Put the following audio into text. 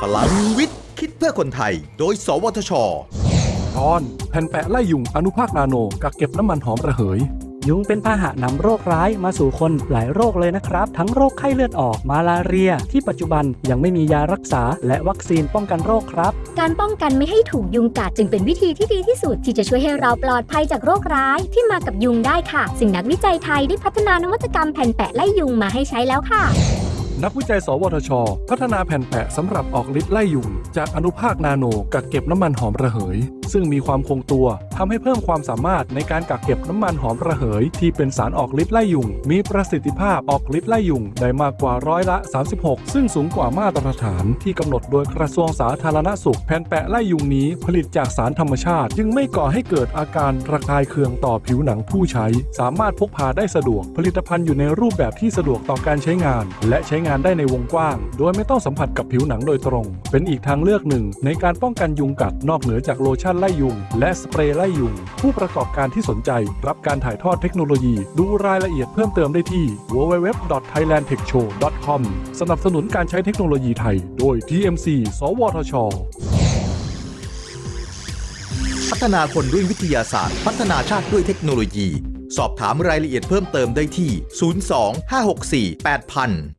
พลังวิทย์ คิดเพื่อคนไทย โดย สวทช ตอนแผ่นแปะไล่ยุงอนุภาคนาโนกักเก็บน้ำมันหอมระเหย ยุงเป็นพาหะนำโรคร้ายมาสู่คนหลายโรคเลยนะครับ ทั้งโรคไข้เลือดออกมาลาเรีย ที่ปัจจุบันยังไม่มียารักษา และวัคซีนป้องกันโรคครับ การป้องกันไม่ให้ถูกยุงกัดจึงเป็นวิธีที่ดีที่สุด ที่จะช่วยให้เราปลอดภัยจากโรคร้ายที่มากับยุงได้ค่ะซึ่งนักวิจัยไทยได้พัฒนานวัตกรรมแผ่นแปะไล่ยุงมาให้ใช้แล้วค่ะ นักวิจัย สวทช พัฒนาแผ่นแปะสำหรับออกฤทธิ์ไล่ยุงจากอนุภาคนาโนกักเก็บน้ำมันหอมระเหย ซึ่งมีความคงตัวทำให้เพิ่มความสามารถในการกักเก็บน้ำมันหอมระเหย ที่เป็นสารออกฤทธิ์ไล่ยุง มีประสิทธิภาพออกฤทธิ์ไล่ยุงได้มากกว่าร้อยละ 36 ซึ่งสูงกว่ามาตรฐานที่กำหนดโดยกระทรวงสาธารณสุขแผ่นแปะไล่ยุงนี้ผลิตจากสารธรรมชาติ จึงไม่ก่อให้เกิดอาการระคายเคืองต่อผิวหนังผู้ใช้ สามารถพกพาได้สะดวก ผลิตภัณฑ์อยู่ในรูปแบบที่สะดวกต่อการใช้งาน และใช้งานได้ในวงกว้าง โดยไม่ต้องสัมผัสกับผิวหนังโดยตรง เป็นอีกทางเลือกหนึ่งในการป้องกันยุงกัดนอกเหนือจากโลชั่นไล่ยุง และสเปรย์ไล่ยุง ผู้ประกอบการที่สนใจรับการถ่ายทอดเทคโนโลยี ดูรายละเอียดเพิ่มเติมได้ที่ www.thailandtechshow.com สนับสนุนการใช้เทคโนโลยีไทย โดย TMC สวทช พัฒนาคนด้วยวิทยาศาสตร์ พัฒนาชาติด้วยเทคโนโลยี สอบถามรายละเอียดเพิ่มเติมได้ที่ 02 564 8000